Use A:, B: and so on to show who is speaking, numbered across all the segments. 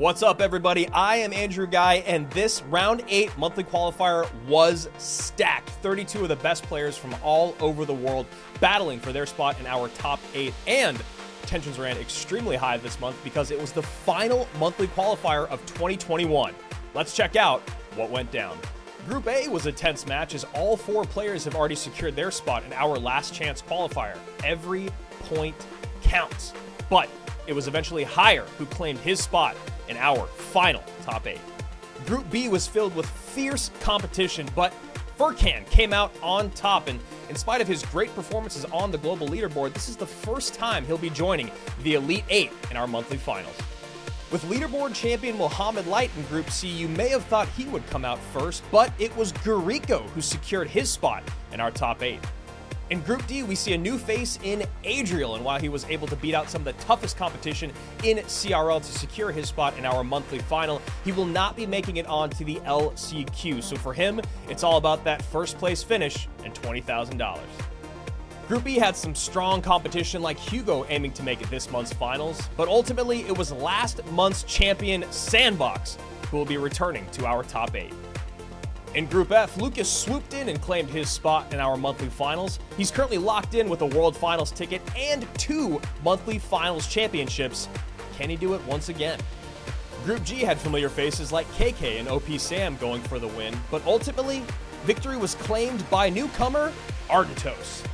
A: What's up, everybody? I am Andrew Guy, and this round eight monthly qualifier was stacked. 32 of the best players from all over the world battling for their spot in our top eight. And tensions ran extremely high this month because it was the final monthly qualifier of 2021. Let's check out what went down. Group A was a tense match as all four players have already secured their spot in our last chance qualifier. Every point counts. But it was eventually Higher who claimed his spot in our final top eight. Group B was filled with fierce competition, but Furkan came out on top, and in spite of his great performances on the global leaderboard, this is the first time he'll be joining the Elite Eight in our monthly finals. With leaderboard champion Mohamed Light in Group C, you may have thought he would come out first, but it was Guriko who secured his spot in our top eight. In Group D, we see a new face in Adriel, and while he was able to beat out some of the toughest competition in CRL to secure his spot in our monthly final, he will not be making it on to the LCQ. So for him, it's all about that first place finish and $20,000. Group E had some strong competition like Hugo aiming to make it this month's finals, but ultimately it was last month's champion Sandbox who will be returning to our top 8. In Group F, Lucas swooped in and claimed his spot in our monthly finals. He's currently locked in with a World Finals ticket and two monthly finals championships. Can he do it once again? Group G had familiar faces like KK and OP Sam going for the win, but ultimately, victory was claimed by newcomer Ardentos.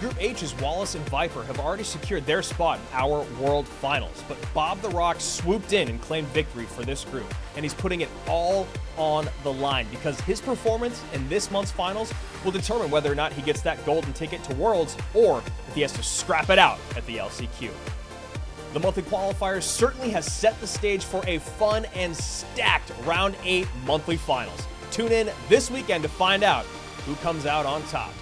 A: Group H's Wallace and Viper have already secured their spot in our World Finals, but Bob the Rock swooped in and claimed victory for this group, and he's putting it all on the line because his performance in this month's finals will determine whether or not he gets that golden ticket to Worlds or if he has to scrap it out at the LCQ. The monthly qualifiers certainly has set the stage for a fun and stacked round 8 monthly finals. Tune in this weekend to find out who comes out on top.